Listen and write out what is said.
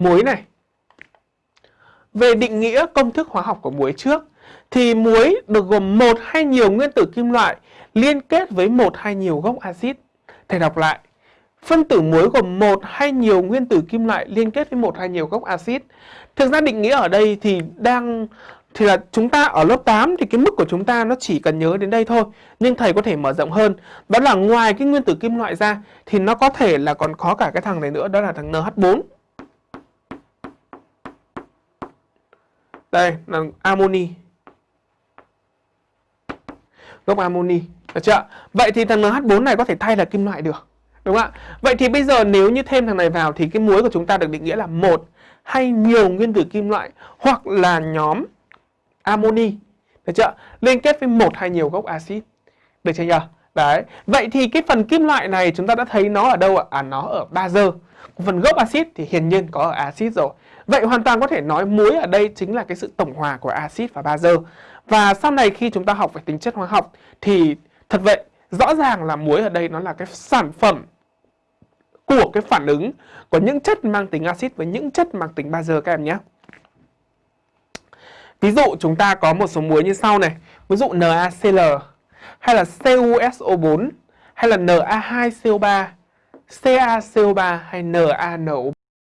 muối này. Về định nghĩa công thức hóa học của muối trước, thì muối được gồm một hay nhiều nguyên tử kim loại liên kết với một hay nhiều gốc axit. Thầy đọc lại. Phân tử muối gồm một hay nhiều nguyên tử kim loại liên kết với một hay nhiều gốc axit. Thực ra định nghĩa ở đây thì đang, thì là chúng ta ở lớp 8 thì cái mức của chúng ta nó chỉ cần nhớ đến đây thôi. Nhưng thầy có thể mở rộng hơn. Đó là ngoài cái nguyên tử kim loại ra thì nó có thể là còn có cả cái thằng này nữa, đó là thằng NH4. Đây, là amoni. Gốc amoni. Được chưa? Vậy thì thằng NH4 này có thể thay là kim loại được. Đúng không ạ? Vậy thì bây giờ nếu như thêm thằng này vào thì cái muối của chúng ta được định nghĩa là một hay nhiều nguyên tử kim loại hoặc là nhóm amoni. Được chưa? Liên kết với một hay nhiều gốc axit. Được chưa nhỉ? Đấy. Vậy thì cái phần kim loại này chúng ta đã thấy nó ở đâu ạ? À nó ở bazơ. Phần gốc axit thì hiển nhiên có ở axit rồi. Vậy hoàn toàn có thể nói muối ở đây chính là cái sự tổng hòa của axit và bazơ. Và sau này khi chúng ta học về tính chất hóa học thì thật vậy rõ ràng là muối ở đây nó là cái sản phẩm của cái phản ứng của những chất mang tính axit với những chất mang tính bazơ các em nhé. Ví dụ chúng ta có một số muối như sau này, ví dụ NaCl hay là CuSO4 hay là Na2CO3, CaCO3 hay NaNO3